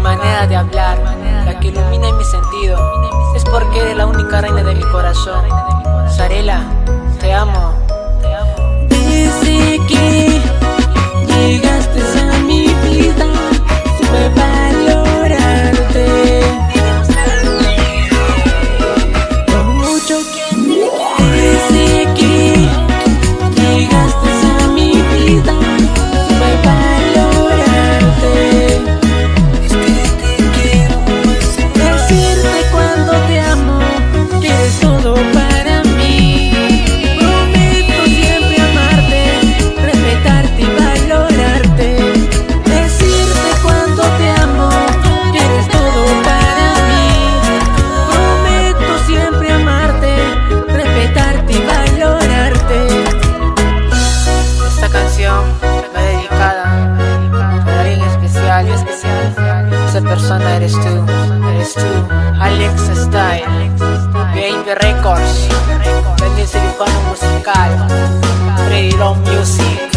manera de hablar, la que ilumina mi sentido, es porque eres la única reina de mi corazón. Sarela, te amo. Dice que Esa persona eres tú, eres tú. Alex Style Baby Records Vende el musical Freedom Music.